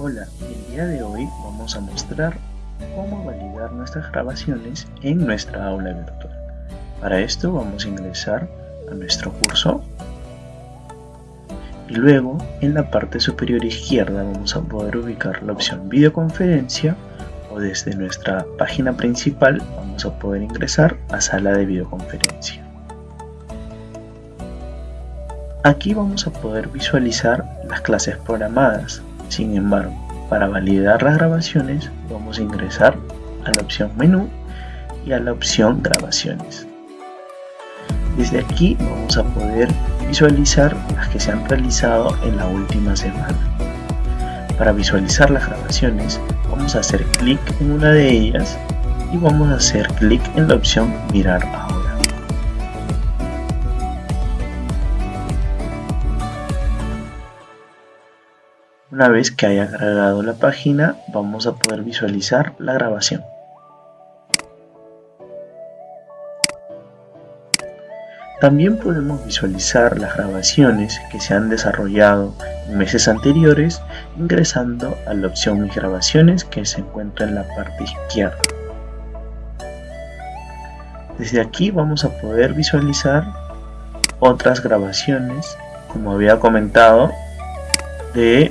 Hola, el día de hoy vamos a mostrar cómo validar nuestras grabaciones en nuestra aula virtual. Para esto vamos a ingresar a nuestro curso y luego en la parte superior izquierda vamos a poder ubicar la opción videoconferencia o desde nuestra página principal vamos a poder ingresar a sala de videoconferencia. Aquí vamos a poder visualizar las clases programadas. Sin embargo, para validar las grabaciones vamos a ingresar a la opción menú y a la opción grabaciones. Desde aquí vamos a poder visualizar las que se han realizado en la última semana. Para visualizar las grabaciones vamos a hacer clic en una de ellas y vamos a hacer clic en la opción mirar ahora. Una vez que haya cargado la página, vamos a poder visualizar la grabación. También podemos visualizar las grabaciones que se han desarrollado en meses anteriores ingresando a la opción Mis grabaciones que se encuentra en la parte izquierda. Desde aquí vamos a poder visualizar otras grabaciones, como había comentado, de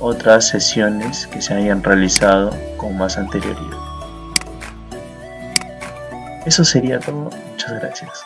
otras sesiones que se hayan realizado con más anterioridad. Eso sería todo, muchas gracias.